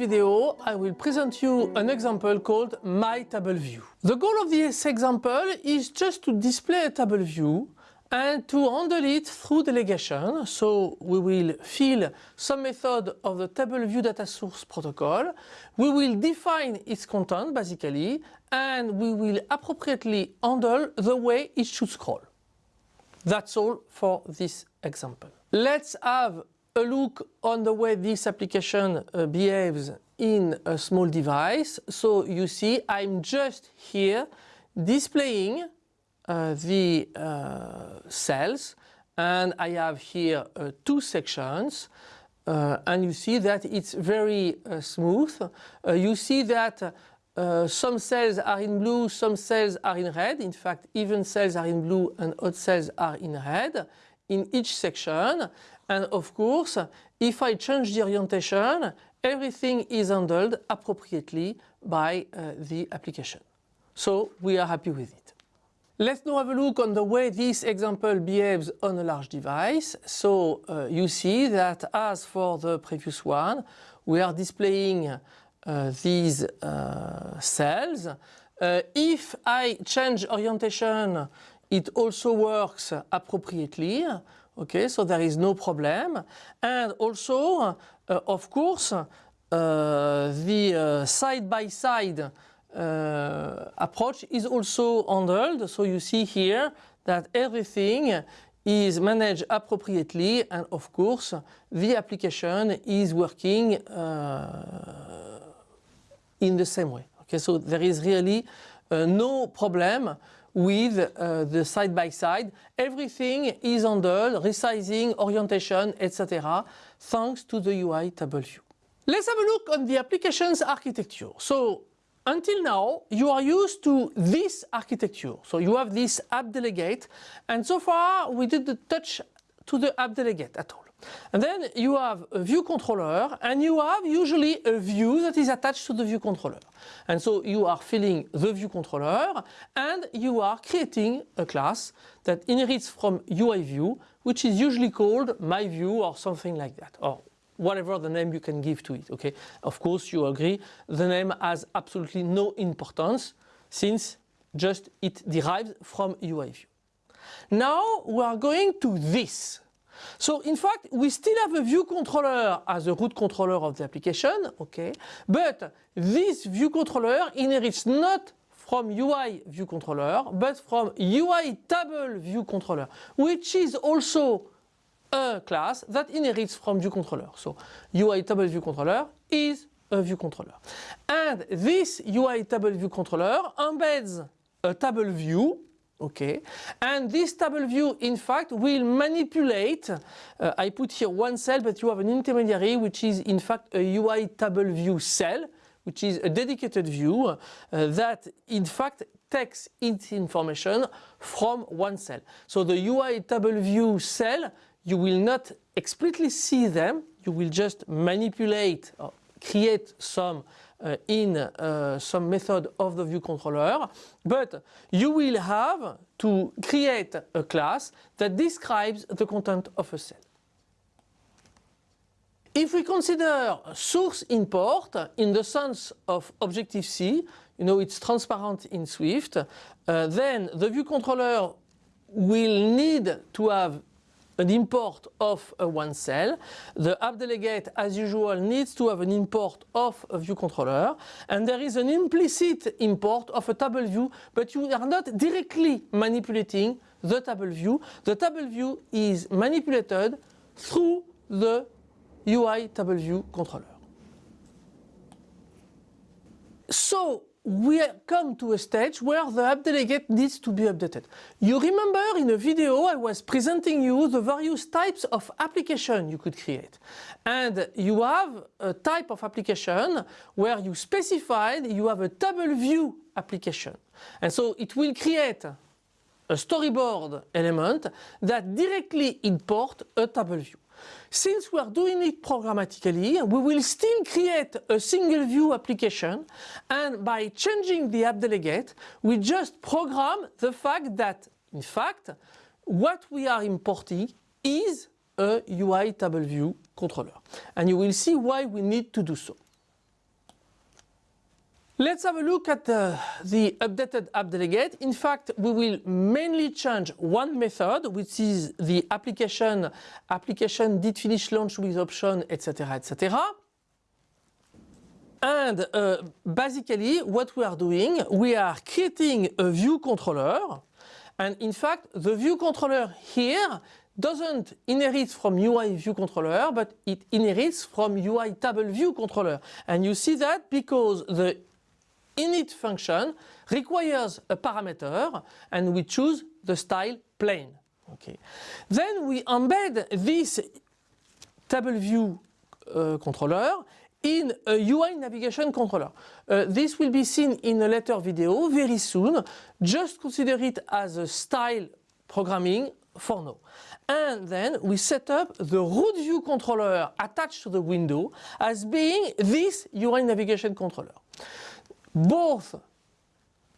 video, I will present you an example called My Table View. The goal of this example is just to display a table view and to handle it through delegation. So we will fill some method of the table view data source protocol. We will define its content basically and we will appropriately handle the way it should scroll. That's all for this example. Let's have a look on the way this application uh, behaves in a small device. So you see I'm just here displaying uh, the uh, cells and I have here uh, two sections uh, and you see that it's very uh, smooth. you see that some cells are in blue, some cells are in red. In fact, even cells are in blue and odd cells are in red in each section. And of course, if I change the orientation, everything is handled appropriately by uh, the application. So we are happy with it. Let's now have a look on the way this example behaves on a large device. So uh, you see that as for the previous one, we are displaying uh, these uh, cells. Uh, if I change orientation, it also works appropriately. Okay, so there is no problem. And also, uh, of course, uh, the side-by-side uh, -side, uh, approach is also handled. So you see here that everything is managed appropriately and of course the application is working uh, in the same way. Okay, so there is really no problem with uh, the side-by-side. -side. Everything is handled, resizing, orientation, etc. thanks to the UI table view. Let's have a look on the application's architecture. So until now, you are used to this architecture. So you have this app delegate and so far we did the touch to the app delegate at all. And then you have a view controller and you have usually a view that is attached to the view controller. And so you are filling the view controller and you are creating a class that inherits from UI view, which is usually called my view or something like that, or whatever the name you can give to it. Okay, Of course you agree the name has absolutely no importance since just it derives from UI view. Now we are going to this so in fact, we still have a view controller as a root controller of the application, okay? But this view controller inherits not from UI view controller, but from UI table view controller, which is also a class that inherits from view controller. So UI table view controller is a view controller. And this UI table view controller embeds a table view Okay, and this table view in fact will manipulate, uh, I put here one cell but you have an intermediary which is in fact a UI table view cell which is a dedicated view uh, that in fact takes its information from one cell. So the UI table view cell you will not explicitly see them, you will just manipulate or create some uh, in uh, some method of the view controller, but you will have to create a class that describes the content of a cell. If we consider source import in the sense of Objective-C, you know it's transparent in Swift, uh, then the view controller will need to have an import of a one cell. The app delegate, as usual, needs to have an import of a view controller. And there is an implicit import of a table view, but you are not directly manipulating the table view. The table view is manipulated through the UI table view controller. So we come to a stage where the app delegate needs to be updated. You remember in a video I was presenting you the various types of application you could create. And you have a type of application where you specified you have a table view application. And so it will create a storyboard element that directly import a table view. Since we are doing it programmatically, we will still create a single view application and by changing the app delegate, we just program the fact that, in fact, what we are importing is a UI table view controller. And you will see why we need to do so. Let's have a look at uh, the updated app delegate. In fact, we will mainly change one method, which is the application, application did finish launch with option, etc., etc. And uh, basically, what we are doing, we are creating a view controller. And in fact, the view controller here doesn't inherit from UI view controller, but it inherits from UI table view controller. And you see that because the init function requires a parameter and we choose the style plain. Okay. Then we embed this table view uh, controller in a UI navigation controller. Uh, this will be seen in a later video very soon. Just consider it as a style programming for now. And then we set up the root view controller attached to the window as being this UI navigation controller both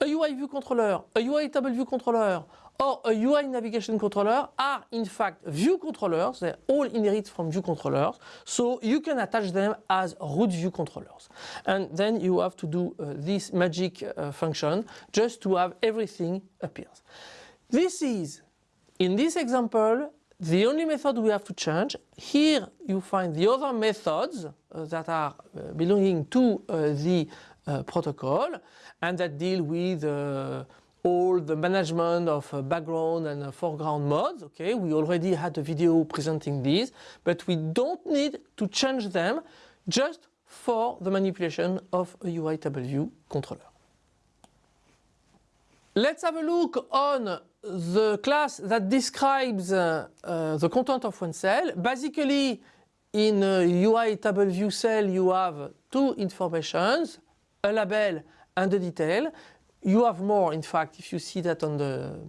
a UI view controller, a UI table view controller, or a UI navigation controller are in fact view controllers. They all inherit from view controllers. So you can attach them as root view controllers. And then you have to do uh, this magic uh, function just to have everything appears. This is, in this example, the only method we have to change. Here you find the other methods uh, that are uh, belonging to uh, the uh, protocol and that deal with uh, all the management of uh, background and foreground modes. Okay, we already had a video presenting these, but we don't need to change them just for the manipulation of a UI table controller. Let's have a look on the class that describes uh, uh, the content of one cell. Basically, in a UI table view cell, you have two informations, a label and a detail. You have more, in fact, if you see that on the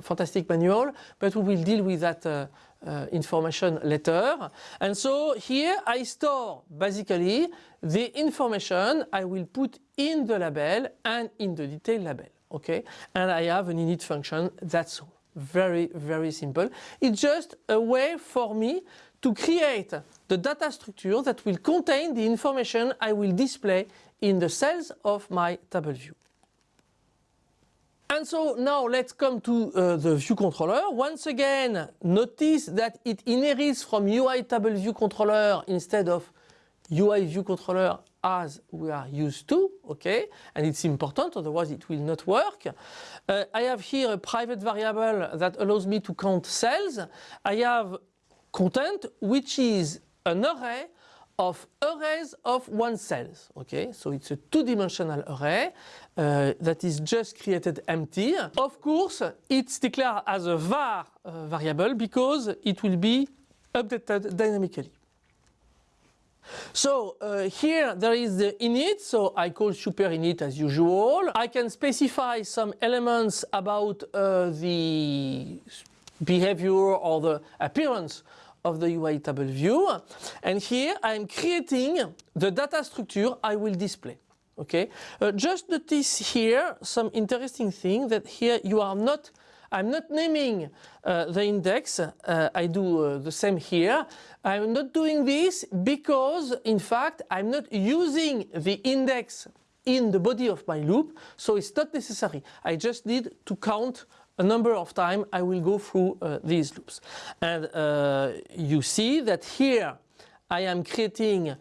fantastic manual, but we will deal with that uh, uh, information later. And so here I store basically the information I will put in the label and in the detail label. Okay, and I have an init function. That's very, very simple. It's just a way for me to create the data structure that will contain the information I will display in the cells of my table view. And so now let's come to uh, the view controller. Once again, notice that it inherits from UI table view controller instead of UI view controller as we are used to, okay? And it's important, otherwise it will not work. Uh, I have here a private variable that allows me to count cells. I have content, which is an array of arrays of one cells. Okay, so it's a two-dimensional array uh, that is just created empty. Of course, it's declared as a var uh, variable because it will be updated dynamically. So uh, here there is the init, so I call super init as usual. I can specify some elements about uh, the behavior or the appearance of the UI table view. And here I'm creating the data structure I will display. Okay, uh, just notice here some interesting thing that here you are not I'm not naming uh, the index, uh, I do uh, the same here. I'm not doing this because in fact I'm not using the index in the body of my loop, so it's not necessary. I just need to count a number of times I will go through uh, these loops. And uh, you see that here I am creating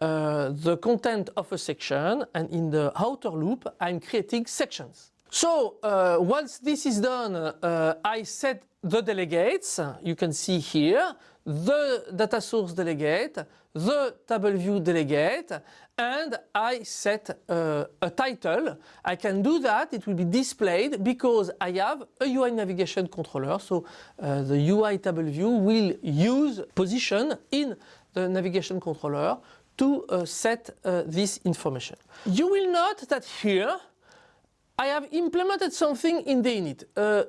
uh, the content of a section and in the outer loop I'm creating sections. So uh, once this is done uh, I set the delegates, you can see here, the data source delegate, the table view delegate and I set uh, a title. I can do that, it will be displayed because I have a UI navigation controller. So uh, the UI table view will use position in the navigation controller to uh, set uh, this information. You will note that here I have implemented something in the init. Uh,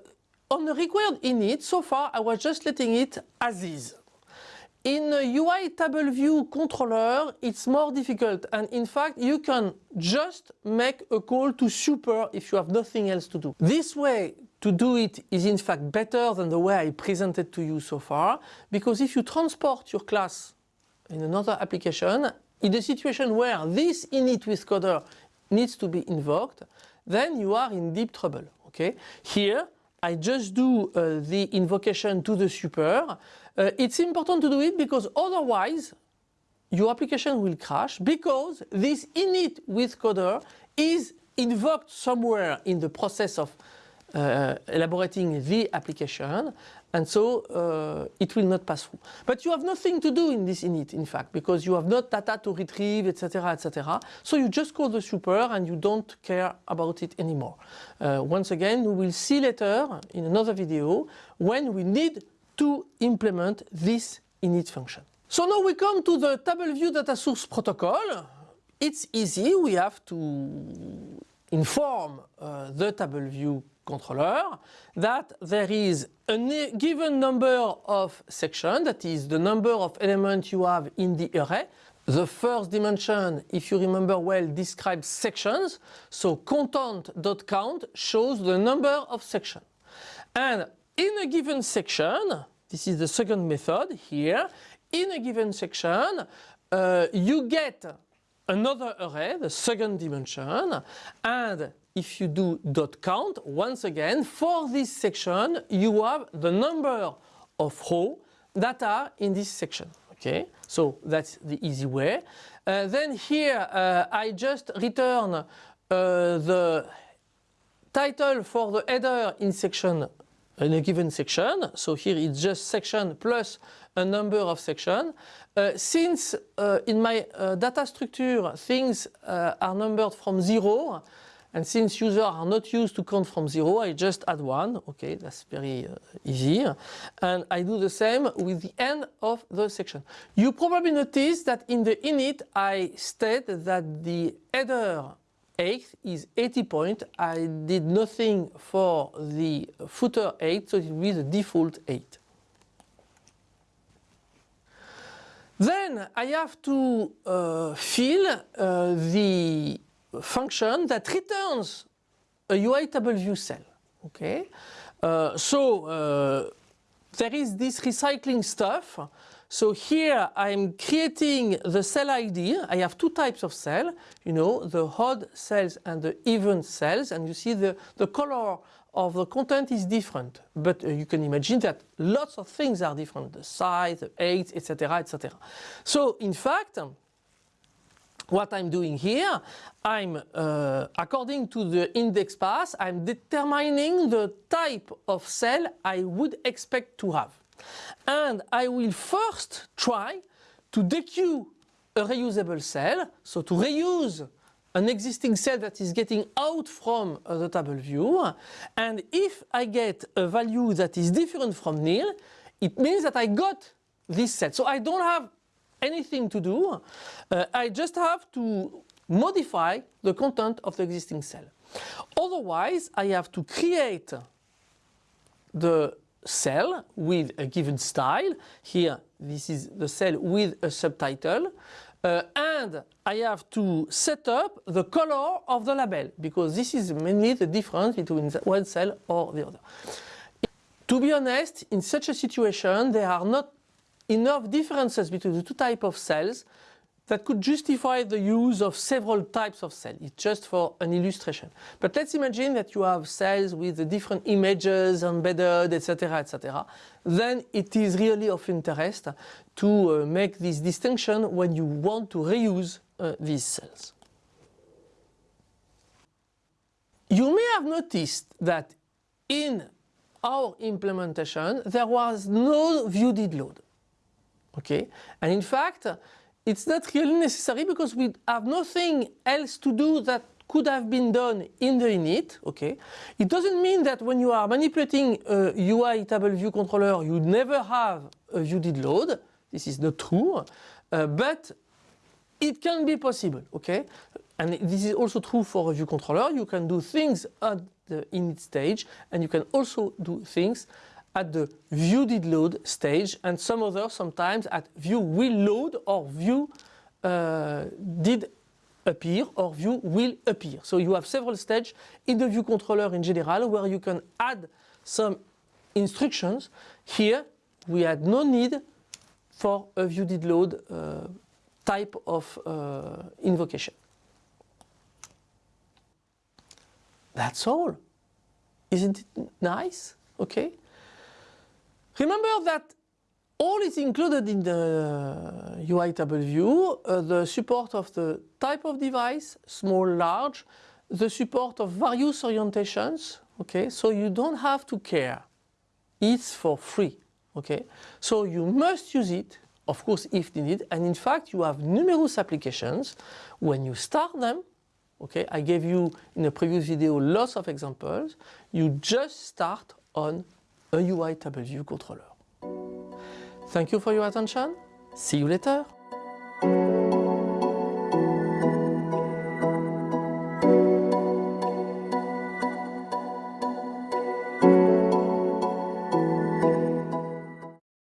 on the required init, so far I was just letting it as is. In a UI table view controller, it's more difficult and in fact you can just make a call to super if you have nothing else to do. This way to do it is in fact better than the way I presented to you so far because if you transport your class in another application, in a situation where this init with coder needs to be invoked, then you are in deep trouble. Okay. Here, I just do uh, the invocation to the super. Uh, it's important to do it because otherwise your application will crash because this init with coder is invoked somewhere in the process of uh, elaborating the application and so uh, it will not pass through. But you have nothing to do in this init in fact because you have not data to retrieve etc etc. So you just call the super and you don't care about it anymore. Uh, once again we will see later in another video when we need to implement this init function. So now we come to the TableView data source protocol. It's easy, we have to inform uh, the TableView controller that there is a given number of sections, that is the number of elements you have in the array. The first dimension, if you remember well, describes sections. So content.count shows the number of sections. And in a given section, this is the second method here, in a given section, uh, you get another array, the second dimension, and if you do dot count, once again, for this section, you have the number of rows that are in this section. Okay, so that's the easy way. Uh, then here uh, I just return uh, the title for the header in section in a given section. So here it's just section plus a number of section. Uh, since uh, in my uh, data structure things are numbered from zero, and since users are not used to count from zero, I just add one. Okay, that's very uh, easy. And I do the same with the end of the section. You probably noticed that in the init, I state that the header 8 is 80 point. I did nothing for the footer 8, so it will be the default 8. Then I have to uh, fill uh, the function that returns a UI table view cell. Okay, uh, so uh, there is this recycling stuff. So here I'm creating the cell ID. I have two types of cell, you know, the odd cells and the even cells. And you see the, the color of the content is different. But uh, you can imagine that lots of things are different, the size, the age, etc., etc. So in fact, what I'm doing here, I'm, uh, according to the index path, I'm determining the type of cell I would expect to have. And I will first try to dequeue a reusable cell, so to reuse an existing cell that is getting out from uh, the table view. And if I get a value that is different from nil, it means that I got this set. So I don't have anything to do. Uh, I just have to modify the content of the existing cell. Otherwise, I have to create the cell with a given style. Here, this is the cell with a subtitle. Uh, and I have to set up the color of the label because this is mainly the difference between one cell or the other. To be honest, in such a situation, there are not enough differences between the two types of cells that could justify the use of several types of cells. It's just for an illustration. But let's imagine that you have cells with the different images embedded, etc., etc. Then it is really of interest to uh, make this distinction when you want to reuse uh, these cells. You may have noticed that in our implementation there was no view load. Okay, and in fact, it's not really necessary because we have nothing else to do that could have been done in the init. Okay, it doesn't mean that when you are manipulating a UI table view controller, you never have a view did load. This is not true, uh, but it can be possible. Okay, and this is also true for a view controller. You can do things at the init stage, and you can also do things at the view did load stage and some others sometimes at view will load or view uh, did appear or view will appear. So you have several stages in the view controller in general where you can add some instructions. Here we had no need for a view did load uh, type of uh, invocation. That's all. Isn't it nice? Okay. Remember that all is included in the UI table view, uh, the support of the type of device, small, large, the support of various orientations, okay, so you don't have to care. It's for free, okay. So you must use it, of course, if needed, and in fact you have numerous applications. When you start them, okay, I gave you in a previous video lots of examples, you just start on a UI table view controller. Thank you for your attention. See you later.